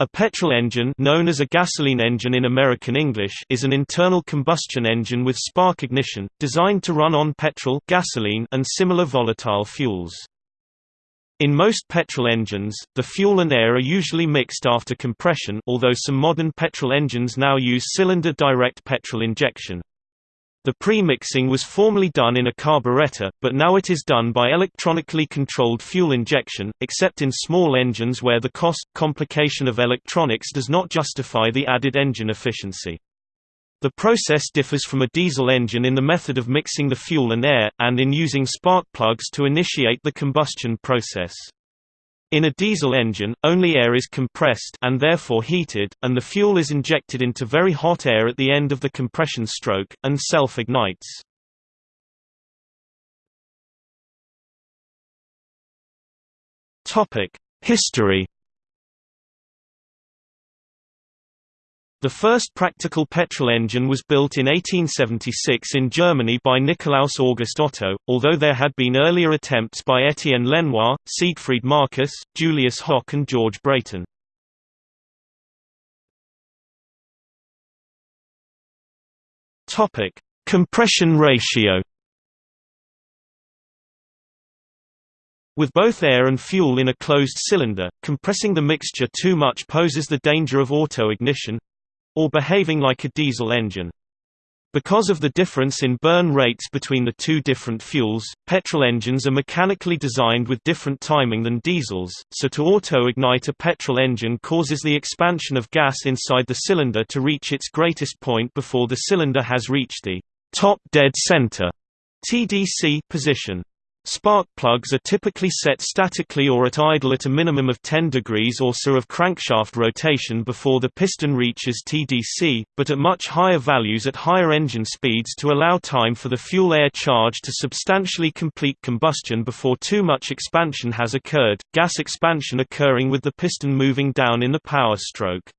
A petrol engine known as a gasoline engine in American English is an internal combustion engine with spark ignition, designed to run on petrol gasoline and similar volatile fuels. In most petrol engines, the fuel and air are usually mixed after compression although some modern petrol engines now use cylinder direct petrol injection. The pre-mixing was formerly done in a carburetor, but now it is done by electronically controlled fuel injection, except in small engines where the cost, complication of electronics does not justify the added engine efficiency. The process differs from a diesel engine in the method of mixing the fuel and air, and in using spark plugs to initiate the combustion process. In a diesel engine, only air is compressed and therefore heated, and the fuel is injected into very hot air at the end of the compression stroke, and self-ignites. History The first practical petrol engine was built in 1876 in Germany by Nikolaus August Otto, although there had been earlier attempts by Étienne Lenoir, Siegfried Marcus, Julius Hock and George Brayton. Compression ratio With both air and fuel in a closed cylinder, compressing the mixture too much poses the danger of auto-ignition, or behaving like a diesel engine. Because of the difference in burn rates between the two different fuels, petrol engines are mechanically designed with different timing than diesels, so to auto-ignite a petrol engine causes the expansion of gas inside the cylinder to reach its greatest point before the cylinder has reached the top dead center TDC position. Spark plugs are typically set statically or at idle at a minimum of 10 degrees or so of crankshaft rotation before the piston reaches TDC, but at much higher values at higher engine speeds to allow time for the fuel-air charge to substantially complete combustion before too much expansion has occurred, gas expansion occurring with the piston moving down in the power stroke.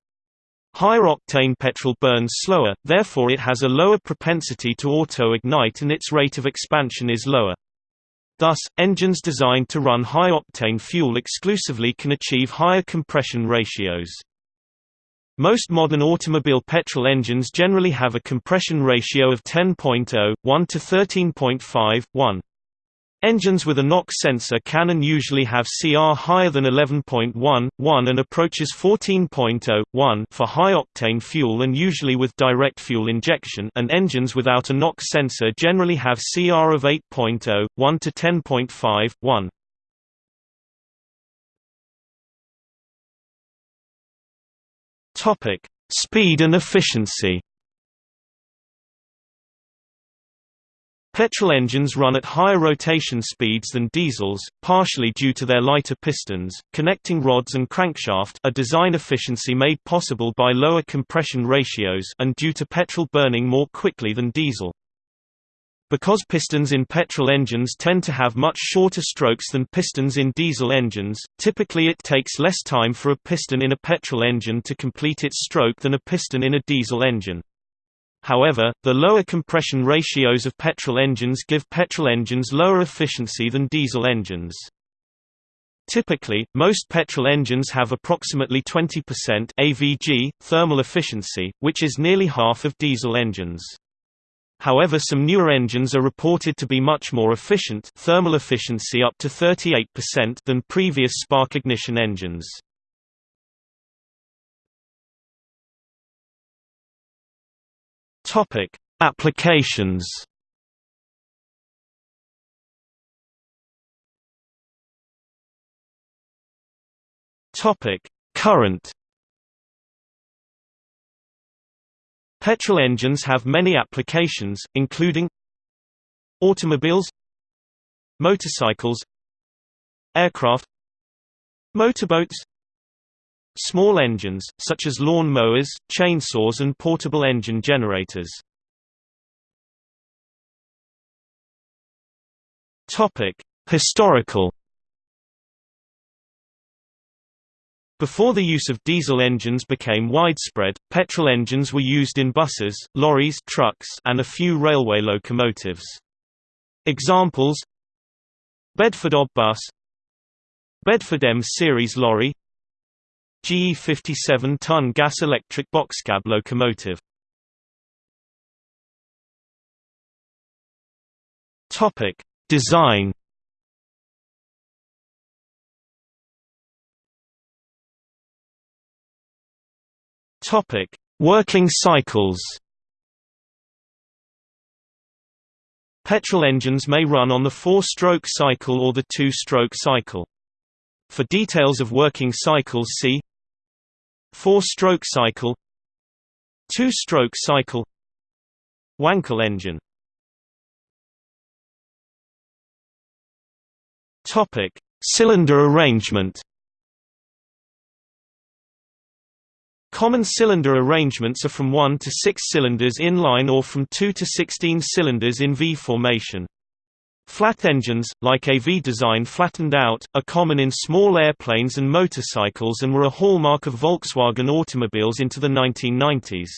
Higher octane petrol burns slower, therefore it has a lower propensity to auto-ignite and its rate of expansion is lower. Thus, engines designed to run high-octane fuel exclusively can achieve higher compression ratios. Most modern automobile petrol engines generally have a compression ratio of 10.0, 1 to 13.5, 1. Engines with a NOx sensor can and usually have CR higher than 11.1, 1 and approaches 14.0, 1 for high-octane fuel and usually with direct fuel injection and engines without a NOx sensor generally have CR of 8.0, 1 to 10.5, 1. Speed and efficiency Petrol engines run at higher rotation speeds than diesels, partially due to their lighter pistons, connecting rods and crankshaft a design efficiency made possible by lower compression ratios and due to petrol burning more quickly than diesel. Because pistons in petrol engines tend to have much shorter strokes than pistons in diesel engines, typically it takes less time for a piston in a petrol engine to complete its stroke than a piston in a diesel engine. However, the lower compression ratios of petrol engines give petrol engines lower efficiency than diesel engines. Typically, most petrol engines have approximately 20% AVG thermal efficiency, which is nearly half of diesel engines. However some newer engines are reported to be much more efficient thermal efficiency up to 38% than previous spark ignition engines. Topic: Applications. Topic: Current. Petrol engines have many applications, including automobiles, motorcycles, aircraft, motorboats, Small engines, such as lawn mowers, chainsaws and portable engine generators. Historical Before the use of diesel engines became widespread, petrol engines were used in buses, lorries trucks, and a few railway locomotives. Examples Bedford Ob bus Bedford M series lorry GE 57-ton gas-electric boxcab locomotive. Topic: Design. Topic: Working cycles. Petrol engines may run on the four-stroke cycle or the two-stroke cycle. For details of working cycles see Four-stroke cycle Two-stroke cycle Wankel engine Topic: Cylinder arrangement. Common cylinder arrangements are from 1 to 6 cylinders in line or from 2 to 16 cylinders in V formation. Flat engines, like a V-design flattened out, are common in small airplanes and motorcycles and were a hallmark of Volkswagen automobiles into the 1990s.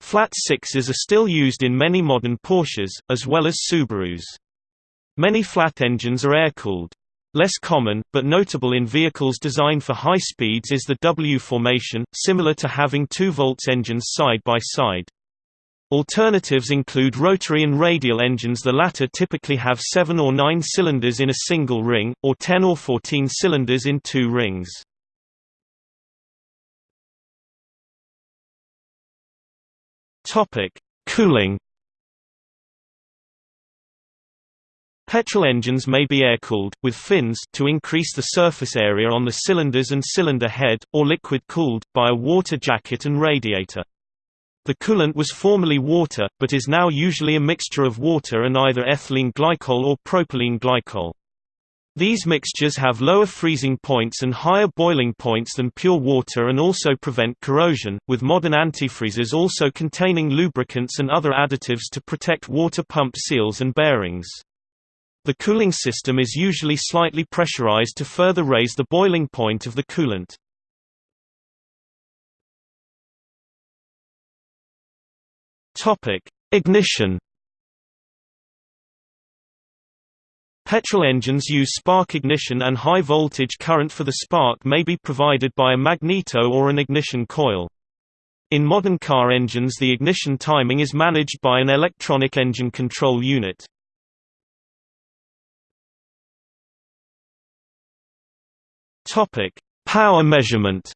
Flat sixes are still used in many modern Porsches, as well as Subarus. Many flat engines are air-cooled. Less common, but notable in vehicles designed for high speeds is the W formation, similar to having two volts engines side by side. Alternatives include rotary and radial engines the latter typically have 7 or 9 cylinders in a single ring, or 10 or 14 cylinders in two rings. Cooling Petrol engines may be air-cooled, with fins to increase the surface area on the cylinders and cylinder head, or liquid-cooled, by a water jacket and radiator. The coolant was formerly water, but is now usually a mixture of water and either ethylene glycol or propylene glycol. These mixtures have lower freezing points and higher boiling points than pure water and also prevent corrosion, with modern antifreezes also containing lubricants and other additives to protect water pump seals and bearings. The cooling system is usually slightly pressurized to further raise the boiling point of the coolant. Topic: Ignition. Petrol engines use spark ignition and high voltage current for the spark may be provided by a magneto or an ignition coil. In modern car engines the ignition timing is managed by an electronic engine control unit. Power measurement.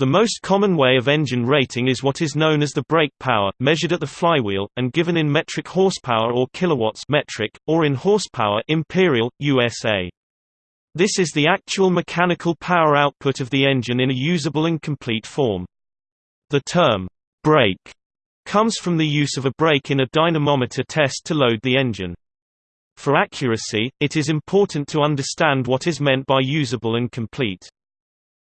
The most common way of engine rating is what is known as the brake power, measured at the flywheel, and given in metric horsepower or kilowatts metric, or in horsepower imperial, USA. This is the actual mechanical power output of the engine in a usable and complete form. The term, brake, comes from the use of a brake in a dynamometer test to load the engine. For accuracy, it is important to understand what is meant by usable and complete.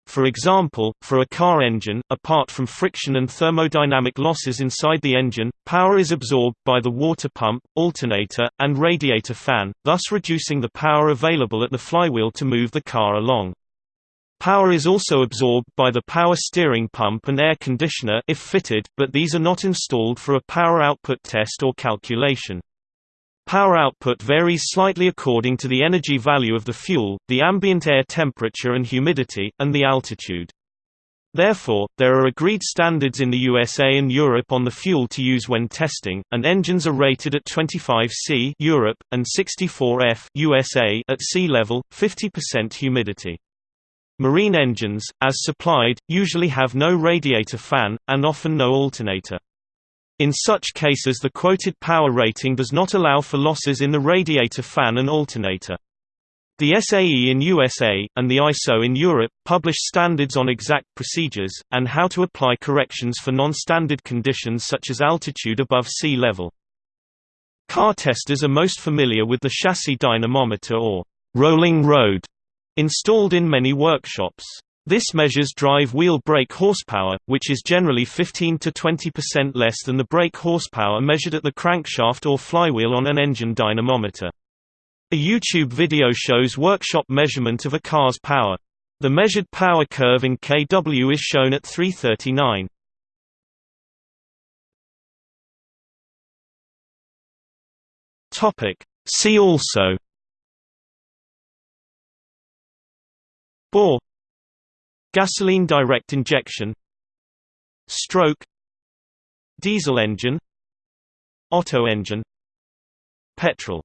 For example, for a car engine, apart from friction and thermodynamic losses inside the engine, power is absorbed by the water pump, alternator, and radiator fan, thus reducing the power available at the flywheel to move the car along. Power is also absorbed by the power steering pump and air conditioner if fitted, but these are not installed for a power output test or calculation. Power output varies slightly according to the energy value of the fuel, the ambient air temperature and humidity, and the altitude. Therefore, there are agreed standards in the USA and Europe on the fuel to use when testing, and engines are rated at 25 C Europe, and 64 F USA at sea level, 50% humidity. Marine engines, as supplied, usually have no radiator fan, and often no alternator. In such cases the quoted power rating does not allow for losses in the radiator fan and alternator. The SAE in USA, and the ISO in Europe, publish standards on exact procedures, and how to apply corrections for non-standard conditions such as altitude above sea level. Car testers are most familiar with the chassis dynamometer or rolling road installed in many workshops. This measures drive wheel brake horsepower, which is generally 15 to 20% less than the brake horsepower measured at the crankshaft or flywheel on an engine dynamometer. A YouTube video shows workshop measurement of a car's power. The measured power curve in kW is shown at 339. See also Bore Gasoline direct injection Stroke Diesel engine Otto engine Petrol